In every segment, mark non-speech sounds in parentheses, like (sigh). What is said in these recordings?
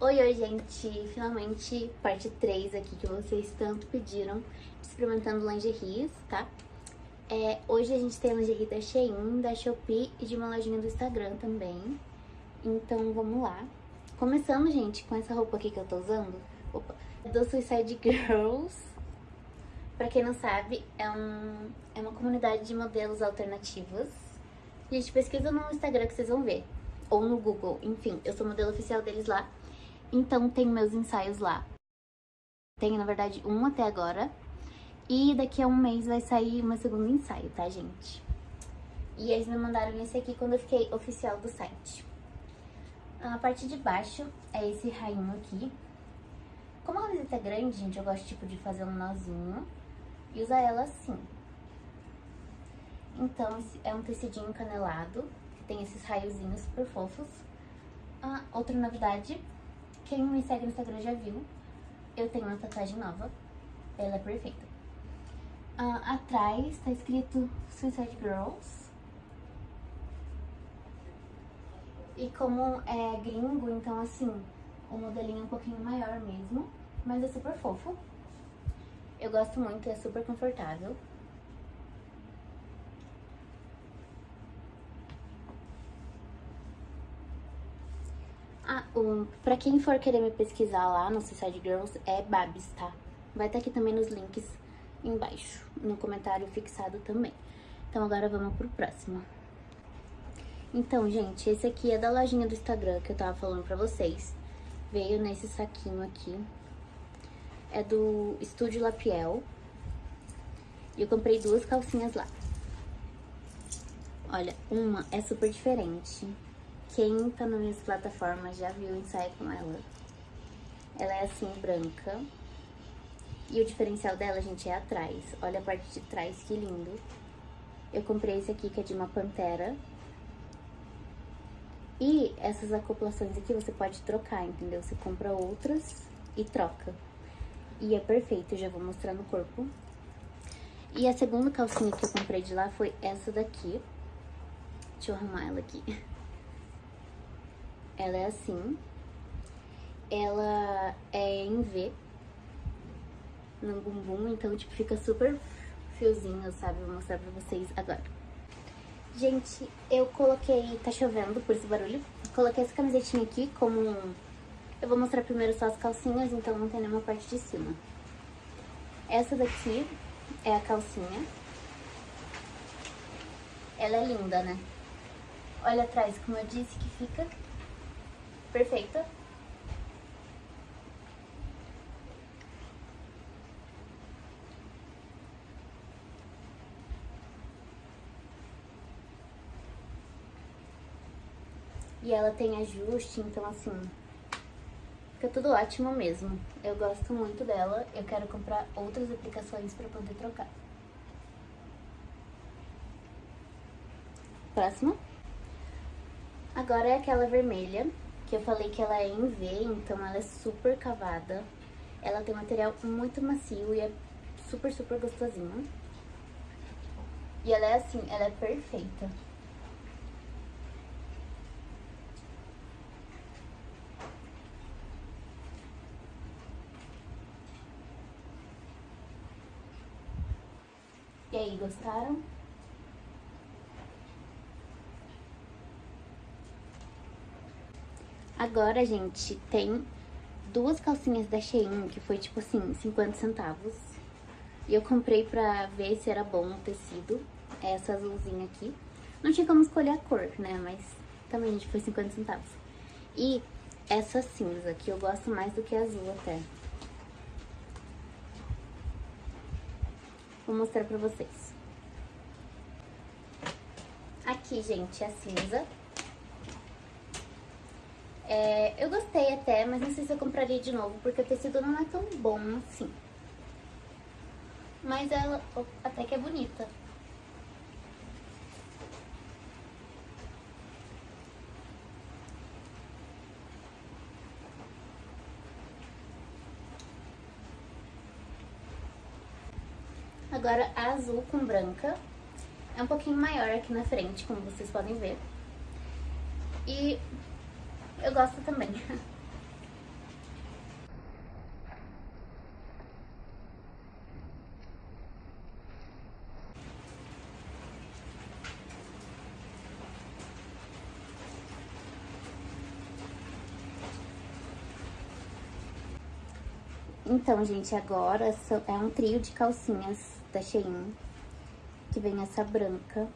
Oi, oi, gente! Finalmente, parte 3 aqui que vocês tanto pediram, experimentando lingeries, tá? É, hoje a gente tem lingerie da Shein, da Shopee e de uma lojinha do Instagram também. Então, vamos lá. Começando, gente, com essa roupa aqui que eu tô usando. Opa, do Suicide Girls. Pra quem não sabe, é, um, é uma comunidade de modelos alternativas. Gente, pesquisa no Instagram que vocês vão ver. Ou no Google, enfim, eu sou modelo oficial deles lá. Então tem meus ensaios lá. Tenho, na verdade, um até agora. E daqui a um mês vai sair o meu segundo ensaio, tá, gente? E eles me mandaram esse aqui quando eu fiquei oficial do site. A parte de baixo é esse rainho aqui. Como a camiseta é grande, gente, eu gosto tipo de fazer um nozinho e usar ela assim. Então, é um tecidinho canelado, que tem esses raiozinhos super fofos. Ah, outra novidade quem me segue no Instagram já viu. Eu tenho uma tatuagem nova. Ela é perfeita. Ah, atrás tá escrito Suicide Girls. E como é gringo, então assim, o modelinho é um pouquinho maior mesmo. Mas é super fofo. Eu gosto muito, é super confortável. Um, pra quem for querer me pesquisar lá no Suicide Girls, é Babs, tá? Vai estar tá aqui também nos links embaixo, no comentário fixado também. Então agora vamos pro próximo. Então, gente, esse aqui é da lojinha do Instagram que eu tava falando pra vocês. Veio nesse saquinho aqui. É do Estúdio Lapiel. E eu comprei duas calcinhas lá. Olha, uma é super diferente. Quem tá nas minhas plataformas já viu o ensaio com ela. Ela é assim, branca. E o diferencial dela, gente, é atrás. Olha a parte de trás, que lindo. Eu comprei esse aqui, que é de uma pantera. E essas acoplações aqui você pode trocar, entendeu? Você compra outras e troca. E é perfeito, já vou mostrar no corpo. E a segunda calcinha que eu comprei de lá foi essa daqui. Deixa eu arrumar ela aqui. (laughs) Ela é assim. Ela é em V. No bumbum, então, tipo, fica super fiozinho, sabe? Vou mostrar pra vocês agora. Gente, eu coloquei... Tá chovendo por esse barulho. Coloquei essa camisetinha aqui como... Eu vou mostrar primeiro só as calcinhas, então não tem nenhuma parte de cima. Essa daqui é a calcinha. Ela é linda, né? Olha atrás, como eu disse, que fica perfeita. E ela tem ajuste, então assim, fica tudo ótimo mesmo. Eu gosto muito dela, eu quero comprar outras aplicações para poder trocar. Próximo. Agora é aquela vermelha, que eu falei que ela é em V, então ela é super cavada. Ela tem material muito macio e é super, super gostosinho. E ela é assim, ela é perfeita. E aí, gostaram? Agora, gente, tem duas calcinhas da Shein, que foi tipo assim, 50 centavos. E eu comprei pra ver se era bom o tecido. É essa azulzinha aqui. Não tinha como escolher a cor, né? Mas também, gente, foi 50 centavos. E essa cinza, que eu gosto mais do que azul até. Vou mostrar pra vocês. Aqui, gente, a cinza. É, eu gostei até, mas não sei se eu compraria de novo, porque o tecido não é tão bom assim. Mas ela até que é bonita. Agora a azul com branca. É um pouquinho maior aqui na frente, como vocês podem ver. E gosta também. Então, gente, agora é um trio de calcinhas da Shein, que vem essa branca,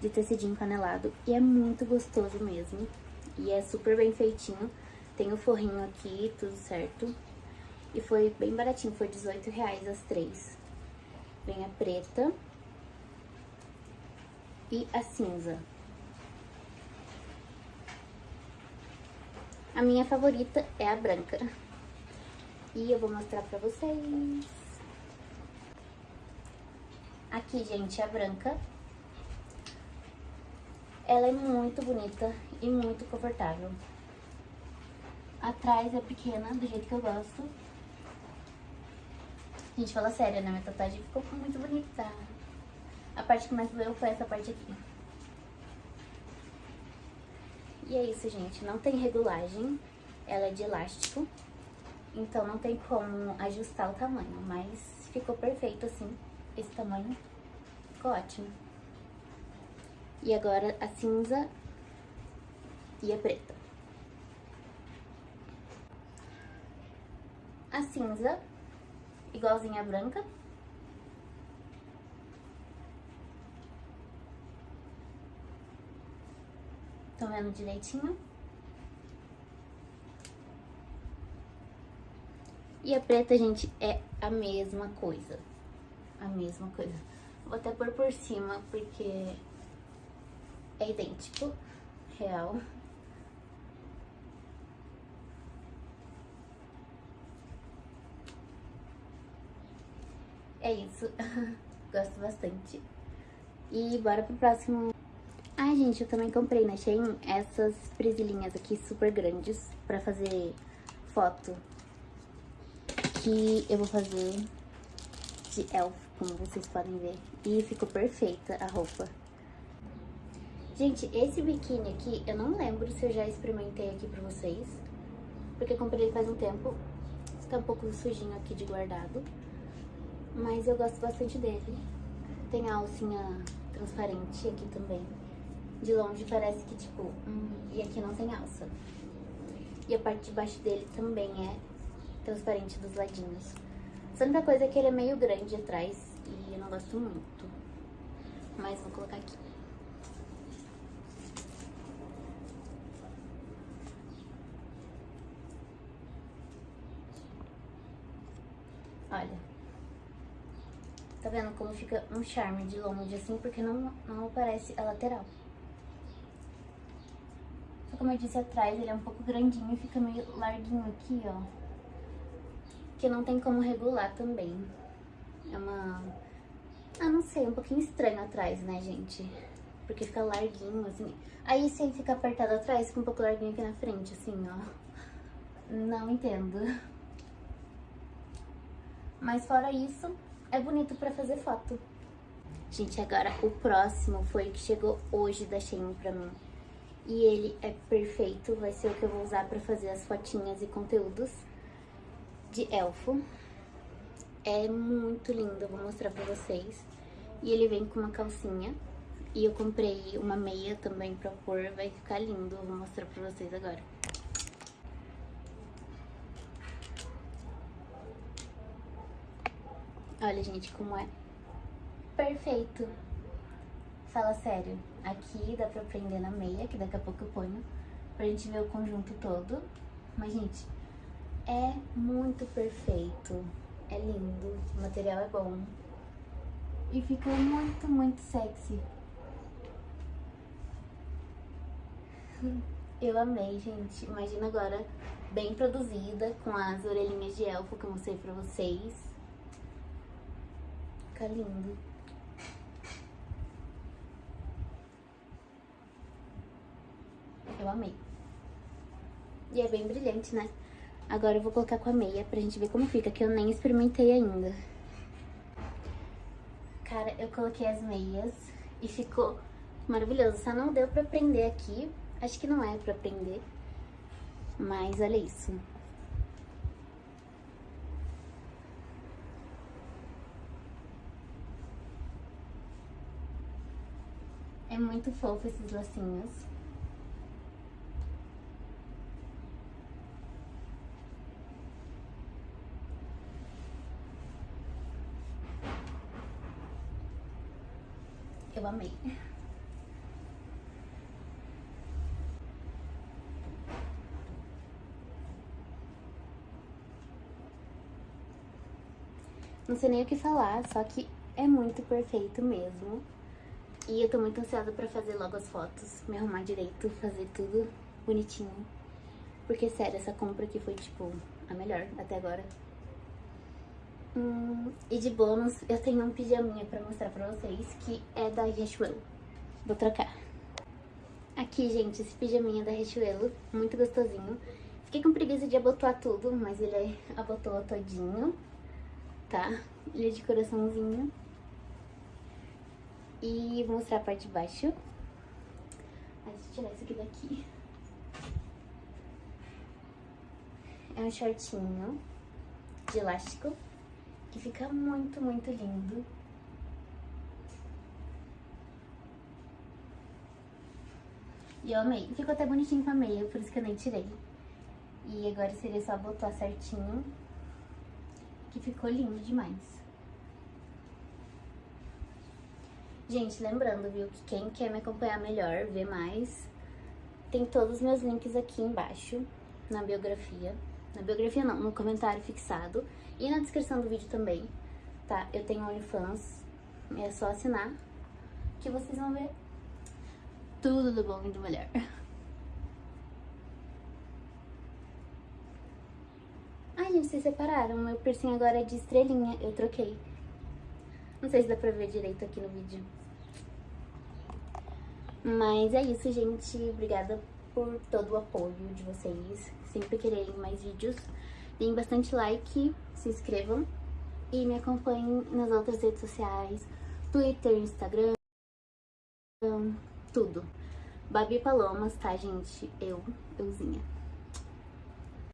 de tecidinho canelado, e é muito gostoso mesmo. E é super bem feitinho. Tem o forrinho aqui, tudo certo. E foi bem baratinho, foi 18 reais as três. Vem a preta. E a cinza. A minha favorita é a branca. E eu vou mostrar pra vocês. Aqui, gente, a branca. Ela é muito bonita e muito confortável. Atrás é pequena, do jeito que eu gosto. Gente, fala sério, né? Minha tatuagem ficou muito bonita. A parte que mais doeu foi essa parte aqui. E é isso, gente. Não tem regulagem. Ela é de elástico. Então não tem como ajustar o tamanho. Mas ficou perfeito assim. Esse tamanho ficou ótimo. E agora a cinza e a preta. A cinza, igualzinha a branca. Estão vendo direitinho? E a preta, gente, é a mesma coisa. A mesma coisa. Vou até pôr por cima, porque é idêntico, real. É isso. (laughs) Gosto bastante. E bora pro próximo Ai, gente, eu também comprei na Shein essas presilhinhas aqui super grandes pra fazer foto. Que eu vou fazer de elfo, como vocês podem ver. E ficou perfeita a roupa. Gente, esse biquíni aqui, eu não lembro se eu já experimentei aqui pra vocês. Porque comprei ele faz um tempo. Está um pouco sujinho aqui de guardado. Mas eu gosto bastante dele. Tem a alcinha transparente aqui também. De longe parece que, tipo, hum, e aqui não tem alça. E a parte de baixo dele também é transparente dos ladinhos. A única coisa é que ele é meio grande atrás e eu não gosto muito. Mas vou colocar aqui. Olha. Tá vendo como fica um charme de longe assim, porque não, não aparece a lateral como eu disse atrás, ele é um pouco grandinho e fica meio larguinho aqui, ó. Que não tem como regular também. É uma... Ah, não sei, um pouquinho estranho atrás, né, gente? Porque fica larguinho, assim. Aí, se ele fica apertado atrás, fica um pouco larguinho aqui na frente, assim, ó. Não entendo. Mas fora isso, é bonito pra fazer foto. Gente, agora o próximo foi o que chegou hoje da Shein pra mim. E ele é perfeito, vai ser o que eu vou usar pra fazer as fotinhas e conteúdos de elfo. É muito lindo, eu vou mostrar pra vocês. E ele vem com uma calcinha. E eu comprei uma meia também pra pôr, vai ficar lindo. Eu vou mostrar pra vocês agora. Olha, gente, como é perfeito. Fala sério. Aqui dá pra prender na meia, que daqui a pouco eu ponho, pra gente ver o conjunto todo. Mas, gente, é muito perfeito. É lindo, o material é bom. E fica muito, muito sexy. Eu amei, gente. Imagina agora, bem produzida, com as orelhinhas de elfo que eu mostrei pra vocês. Fica lindo. Eu amei. E é bem brilhante, né? Agora eu vou colocar com a meia pra gente ver como fica, que eu nem experimentei ainda. Cara, eu coloquei as meias e ficou maravilhoso. Só não deu pra prender aqui. Acho que não é pra prender. Mas olha isso. É muito fofo esses lacinhos. Eu amei. Não sei nem o que falar, só que é muito perfeito mesmo. E eu tô muito ansiosa pra fazer logo as fotos, me arrumar direito, fazer tudo bonitinho. Porque, sério, essa compra aqui foi, tipo, a melhor até agora. Hum, e de bônus, eu tenho um pijaminha pra mostrar pra vocês, que é da Riachuelo. Vou trocar. Aqui, gente, esse pijaminha da Riachuelo, muito gostosinho. Fiquei com preguiça de abotoar tudo, mas ele abotoa todinho tá? Ele é de coraçãozinho. E vou mostrar a parte de baixo. Mas deixa eu tirar isso aqui daqui. É um shortinho de elástico que fica muito, muito lindo. E eu amei. Ficou até bonitinho com a meia, por isso que eu nem tirei. E agora seria só botar certinho que ficou lindo demais. Gente, lembrando, viu, que quem quer me acompanhar melhor, ver mais, tem todos os meus links aqui embaixo, na biografia. Na biografia não, no comentário fixado e na descrição do vídeo também, tá? Eu tenho OnlyFans, é só assinar que vocês vão ver tudo do bom e do melhor. (laughs) Ai, gente, vocês separaram. Meu piercing agora é de estrelinha. Eu troquei. Não sei se dá pra ver direito aqui no vídeo. Mas é isso, gente. Obrigada por todo o apoio de vocês. Sempre quererem mais vídeos. Deem bastante like, se inscrevam. E me acompanhem nas outras redes sociais. Twitter, Instagram, tudo. Babi Palomas, tá, gente? Eu, euzinha.